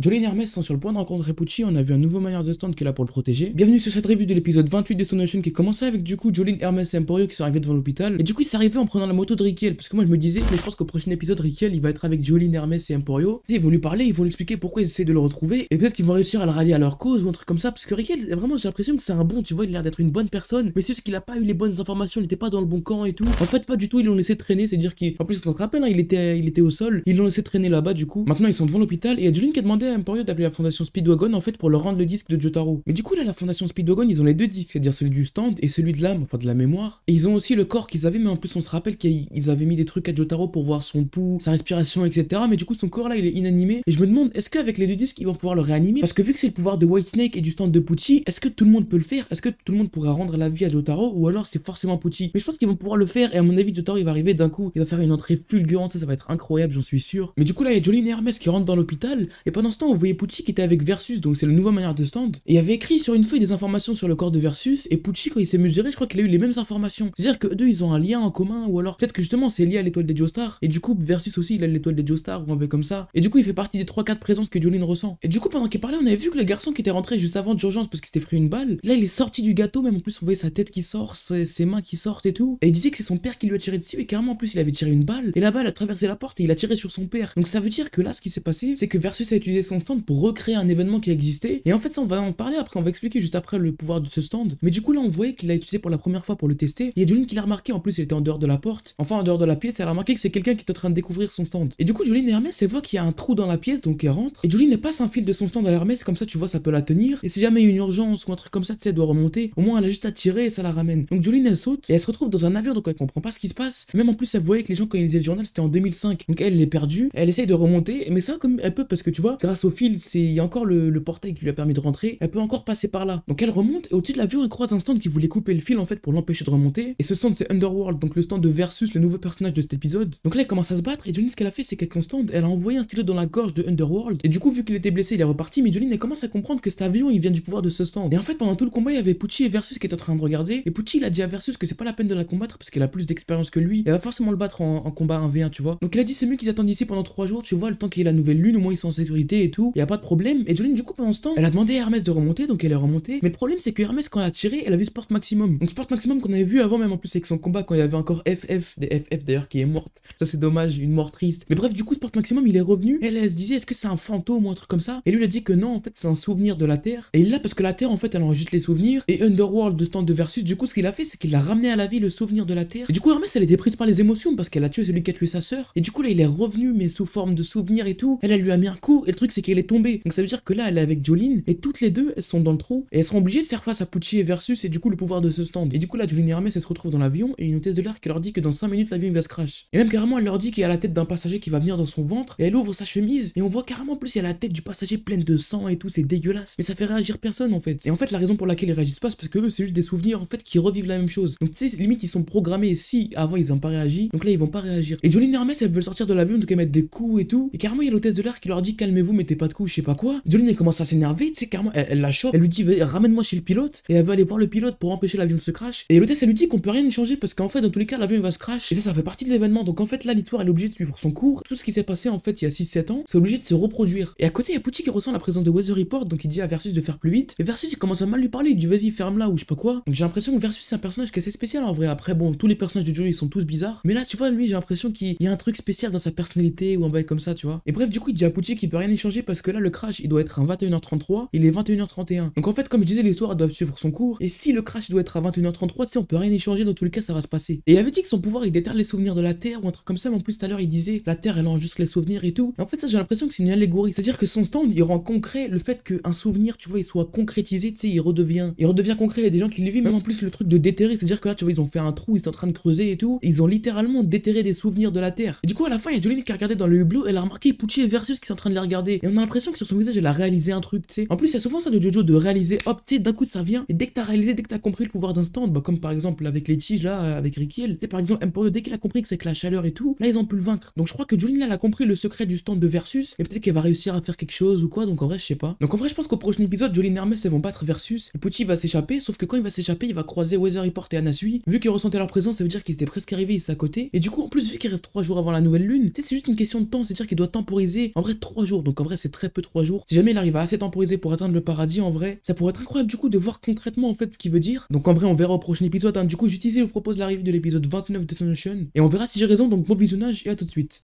Jolene et Hermès sont sur le point de rencontrer Pucci, on a vu un nouveau manière de stand qui est là pour le protéger. Bienvenue sur cette revue de l'épisode 28 de Stone Ocean qui commençait avec du coup Jolene, Hermès et Emporio qui sont arrivés devant l'hôpital. Et du coup ils sont arrivés en prenant la moto de Rikiel, parce que moi je me disais, je pense qu'au prochain épisode Rikiel il va être avec Jolene, Hermès et Emporio. ils vont lui parler, ils vont lui expliquer pourquoi ils essaient de le retrouver, et peut-être qu'ils vont réussir à le rallier à leur cause ou un truc comme ça, parce que Rikiel, vraiment j'ai l'impression que c'est un bon, tu vois, il a l'air d'être une bonne personne, mais c'est juste qu'il a pas eu les bonnes informations, il était pas dans le bon camp et tout. En fait pas du tout, ils l'ont laissé traîner, c'est-à-dire qu'en plus on se rappelle, hein, il, était, il était au sol, ils l'ont laissé traîner là-bas du coup. Maintenant ils sont devant l'hôpital et a qui a demandé à Emporio d'appeler la fondation Speedwagon en fait pour leur rendre le disque de Jotaro. Mais du coup là la fondation Speedwagon ils ont les deux disques, c'est-à-dire celui du stand et celui de l'âme, enfin de la mémoire. Et ils ont aussi le corps qu'ils avaient, mais en plus on se rappelle qu'ils avaient mis des trucs à Jotaro pour voir son pouls, sa respiration, etc. Mais du coup son corps là il est inanimé. Et je me demande est-ce qu'avec les deux disques ils vont pouvoir le réanimer? Parce que vu que c'est le pouvoir de White Snake et du stand de Pucci, est-ce que tout le monde peut le faire? Est-ce que tout le monde pourra rendre la vie à Jotaro? Ou alors c'est forcément Pucci? Mais je pense qu'ils vont pouvoir le faire et à mon avis Jotaro il va arriver d'un coup, il va faire une entrée fulgurante, ça, va être incroyable, j'en suis sûr. Mais du coup là il y a Jolene et qui rentrent dans l'hôpital et pendant temps vous voyez Pucci qui était avec Versus, donc c'est le nouveau manière de stand. Et il avait écrit sur une feuille des informations sur le corps de Versus, et Pucci, quand il s'est mesuré, je crois qu'il a eu les mêmes informations. C'est-à-dire que deux, ils ont un lien en commun, ou alors peut-être que justement c'est lié à l'étoile des Joestar, et du coup, Versus aussi, il a l'étoile des Joestar, ou un peu comme ça. Et du coup, il fait partie des 3-4 présences que Jolene ressent. Et du coup, pendant qu'il parlait, on avait vu que le garçon qui était rentré juste avant d'urgence parce qu'il s'était pris une balle, là, il est sorti du gâteau, même en plus, on voyait sa tête qui sort, ses, mains qui sortent et tout. Et il disait que c'est son père qui lui a tiré dessus, et carrément, en plus, il avait tiré une balle, et la balle a traversé la porte et il a tiré sur son père. Donc ça veut dire que là, ce qui s'est passé, c'est que Versus a utilisé son stand pour recréer un événement qui existait. Et en fait, ça, on va en parler après, on va expliquer juste après le pouvoir de ce stand. Mais du coup, là, on voyait qu'il l'a utilisé pour la première fois pour le tester. Il y a Julien qui l'a remarqué, en plus, il était en dehors de la porte. Enfin, en dehors de la pièce, elle a remarqué que c'est quelqu'un qui est en train de découvrir son stand. Et du coup, Julien et Hermès, elle voit qu'il y a un trou dans la pièce, donc elle rentre. Et Julien passe un fil de son stand à Hermès, comme ça, tu vois, ça peut la tenir. Et si jamais il y a une urgence ou un truc comme ça, tu sais, elle doit remonter, au moins elle a juste à tirer et ça la ramène. Donc Julien, elle saute et elle se retrouve dans un avion, donc elle comprend pas ce qui se passe. Même en plus, elle voyait que les gens, quand ils lisaient le journal, c'était en 2005. Donc elle, elle perdue, elle essaye de remonter, mais ça, comme elle peut, parce que tu vois, au fil, il y a encore le, portail qui lui a permis de rentrer, elle peut encore passer par là. Donc elle remonte et au-dessus de l'avion, elle croise un stand qui voulait couper le fil en fait pour l'empêcher de remonter. Et ce stand, c'est Underworld, donc le stand de Versus, le nouveau personnage de cet épisode. Donc là, elle commence à se battre et Jolene, ce qu'elle a fait, c'est qu'elle stand, elle a envoyé un stylo dans la gorge de Underworld. Et du coup, vu qu'il était blessé, il est reparti. Mais Jolene, elle commence à comprendre que cet avion, il vient du pouvoir de ce stand. Et en fait, pendant tout le combat, il y avait Pucci et Versus qui étaient en train de regarder. Et Pucci, il a dit à Versus que c'est pas la peine de la combattre parce qu'elle a plus d'expérience que lui. Elle va forcément le battre en, combat 1v1, tu vois. Donc il a dit c'est mieux qu'ils attendent ici pendant 3 jours, tu vois, le temps qu'il y ait la nouvelle lune, au moins ils sont en sécurité et tout. Y a pas de problème. Et Jolene, du coup, pendant ce temps, elle a demandé à Hermès de remonter, donc elle est remontée. Mais le problème, c'est que Hermès, quand elle a tiré, elle a vu Sport Maximum. Donc Sport Maximum qu'on avait vu avant, même en plus avec son combat, quand il y avait encore FF, des FF d'ailleurs qui est morte. Ça, c'est dommage, une mort triste. Mais bref, du coup, Sport Maximum, il est revenu. Elle, elle se disait, est-ce que c'est un fantôme ou un truc comme ça? Et lui, il a dit que non, en fait, c'est un souvenir de la Terre. Et là, parce que la Terre, en fait, elle enregistre les souvenirs. Et Underworld de stand de Versus, du coup, ce qu'il a fait, c'est qu'il a ramené à la vie le souvenir de la Terre. Et du coup, Hermès, elle était prise par les émotions parce qu'elle a tué celui qui a tué sa sœur. Et du coup, là, il est revenu, mais sous forme de souvenir et tout. Elle, elle lui a mis un coup. Et le truc, c'est qu'elle est tombée. Donc ça veut dire que là, elle est avec Jolene. Et toutes les deux, elles sont dans le trou. Et elles seront obligées de faire face à Pucci et Versus. Et du coup, le pouvoir de ce stand. Et du coup, là, Jolene et Hermès, elles se retrouvent dans l'avion. Et une hôtesse de l'air qui leur dit que dans 5 minutes, l'avion va se crash. Et même carrément, elle leur dit qu'il y a la tête d'un passager qui va venir dans son ventre. Et elle ouvre sa chemise. Et on voit carrément plus, il y a la tête du passager pleine de sang et tout. C'est dégueulasse. Mais ça fait réagir personne en fait. Et en fait, la raison pour laquelle ils réagissent pas, c'est parce que eux, c'est juste des souvenirs en fait qui revivent la même chose. Donc tu sais, limite, ils sont programmés. Si avant ils ont pas réagi, donc là ils vont pas réagir. Et Jolene et Hermès, elles veulent sortir de l'avion, donc elles mettent des coups et tout. Et carrément, il y a l'hôtesse de l'air qui leur dit calmez-vous, mettez pas de coups, je sais pas quoi. Jolene elle commence à s'énerver, tu sais, carrément, elle, la chope. Elle lui dit ramène-moi chez le pilote. Et elle veut aller voir le pilote pour empêcher l'avion de se crash. Et l'hôtesse elle lui dit qu'on peut rien y changer parce qu'en fait, dans tous les cas, l'avion va se crash. Et ça, ça fait partie de l'événement. Donc en fait, là, l'histoire elle est obligée de suivre son cours. Tout ce qui s'est passé en fait il y a 6-7 ans, c'est obligé de se reproduire. Et à côté, il y a Pucci qui ressent la présence de Weather Report, donc il dit à Versus de faire plus vite. Et Versus il commence à mal lui parler, il dit vas-y ferme là ou je sais pas quoi. Donc j'ai l'impression que Versus c'est un personnage qui est assez spécial en vrai. Après bon, tous les personnages de Joe ils sont tous bizarres, mais là tu vois lui j'ai l'impression qu'il y a un truc spécial dans sa personnalité ou un bail comme ça, tu vois. Et bref, du coup il dit à Pucci qu'il peut rien y parce que là le crash il doit être à 21h33, il est 21h31. Donc en fait comme je disais l'histoire doit suivre son cours et si le crash doit être à 21h33, tu sais on peut rien y changer dans tous les cas ça va se passer. Et il avait dit que son pouvoir il déterre les souvenirs de la Terre ou un truc comme ça, mais en plus tout à l'heure il disait la Terre elle enregistre les souvenirs et tout. En fait ça j'ai l'impression que c'est une allégorie, c'est-à-dire que son stand il rend concret le fait qu'un souvenir tu vois il soit concrétisé, tu sais il redevient il redevient concret, il y a des gens qui le vivent, même en plus le truc de déterrer, c'est-à-dire que là tu vois ils ont fait un trou, ils sont en train de creuser et tout, ils ont littéralement déterré des souvenirs de la Terre. Et du coup à la fin il y a Jolene qui a regardé dans le hublot, elle a remarqué Pucci Versus qui sont en train de les regarder. Et on a l'impression que sur son visage elle a réalisé un truc, tu sais. En plus il y a souvent ça de Jojo de réaliser, hop, tu sais, d'un coup ça vient, et dès que t'as réalisé, dès que t'as compris le pouvoir d'un stand, bah comme par exemple avec les tiges là, avec Rikiel, tu sais par exemple Emporio, dès qu'il a compris que c'est que la chaleur et tout, là ils ont pu le vaincre. Donc je crois que là, elle a compris le secret du stand de Versus, et peut-être qu'elle va réussir à faire quelque chose ou quoi, donc en vrai je sais pas. Donc en vrai je pense qu'au prochain épisode, Jolene et Hermès elles vont battre Versus, et Pucci va s'échapper, sauf que quand il va s'échapper, il va croiser Weather Report et Anasui. Vu qu'ils ressentaient leur présence, ça veut dire qu'ils étaient presque arrivés ici à côté. Et du coup, en plus, vu qu'il reste 3 jours avant la nouvelle lune, tu sais, c'est juste une question de temps, c'est-à-dire qu'il doit temporiser en vrai 3 jours. En vrai c'est très peu 3 jours. Si jamais il arrive à assez temporiser pour atteindre le paradis en vrai, ça pourrait être incroyable du coup de voir concrètement en fait ce qu'il veut dire. Donc en vrai on verra au prochain épisode. Hein. Du coup j'utilise et vous propose l'arrivée de l'épisode 29 de Notion et on verra si j'ai raison. Donc bon visionnage et à tout de suite.